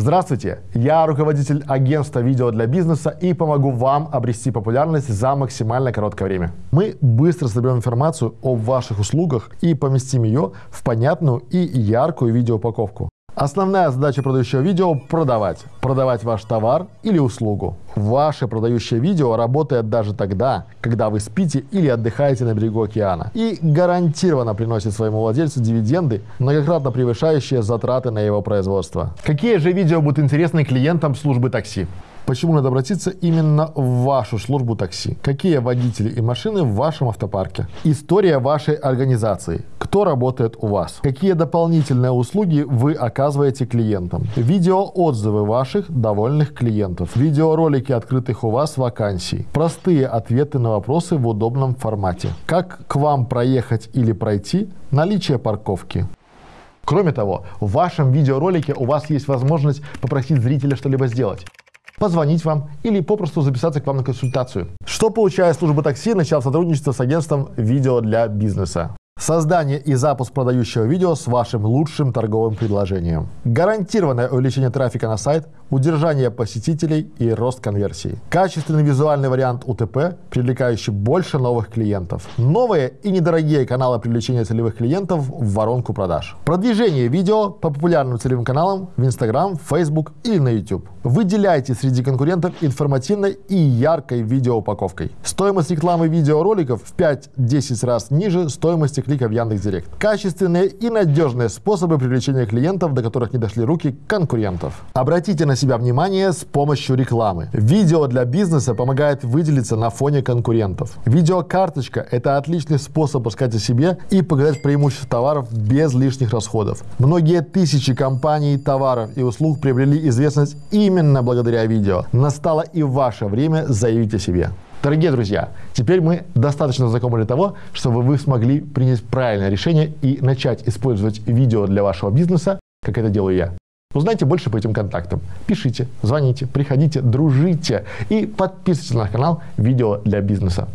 Здравствуйте, я руководитель агентства видео для бизнеса и помогу вам обрести популярность за максимально короткое время. Мы быстро соберем информацию о ваших услугах и поместим ее в понятную и яркую видеоупаковку. Основная задача продающего видео – продавать. Продавать ваш товар или услугу. Ваше продающее видео работает даже тогда, когда вы спите или отдыхаете на берегу океана. И гарантированно приносит своему владельцу дивиденды, многократно превышающие затраты на его производство. Какие же видео будут интересны клиентам службы такси? Почему надо обратиться именно в вашу службу такси? Какие водители и машины в вашем автопарке? История вашей организации. Кто работает у вас? Какие дополнительные услуги вы оказываете клиентам? Видеоотзывы ваших довольных клиентов. Видеоролики открытых у вас вакансий. Простые ответы на вопросы в удобном формате. Как к вам проехать или пройти? Наличие парковки. Кроме того, в вашем видеоролике у вас есть возможность попросить зрителя что-либо сделать позвонить вам или попросту записаться к вам на консультацию. Что получает служба такси, начав сотрудничество с агентством видео для бизнеса? Создание и запуск продающего видео с вашим лучшим торговым предложением. Гарантированное увеличение трафика на сайт, удержание посетителей и рост конверсии. Качественный визуальный вариант УТП, привлекающий больше новых клиентов. Новые и недорогие каналы привлечения целевых клиентов в воронку продаж. Продвижение видео по популярным целевым каналам в Instagram, Facebook или на YouTube. Выделяйте среди конкурентов информативной и яркой видеоупаковкой. Стоимость рекламы видеороликов в 5-10 раз ниже стоимости клика в Яндекс.Директ. Качественные и надежные способы привлечения клиентов, до которых не дошли руки конкурентов. Обратите на себя внимание с помощью рекламы. Видео для бизнеса помогает выделиться на фоне конкурентов. Видеокарточка – это отличный способ рассказать о себе и показать преимущества товаров без лишних расходов. Многие тысячи компаний, товаров и услуг приобрели известность именно благодаря видео. Настало и ваше время заявить о себе. Дорогие друзья, теперь мы достаточно знакомы для того, чтобы вы смогли принять правильное решение и начать использовать видео для вашего бизнеса, как это делаю я. Узнайте больше по этим контактам. Пишите, звоните, приходите, дружите и подписывайтесь на канал «Видео для бизнеса».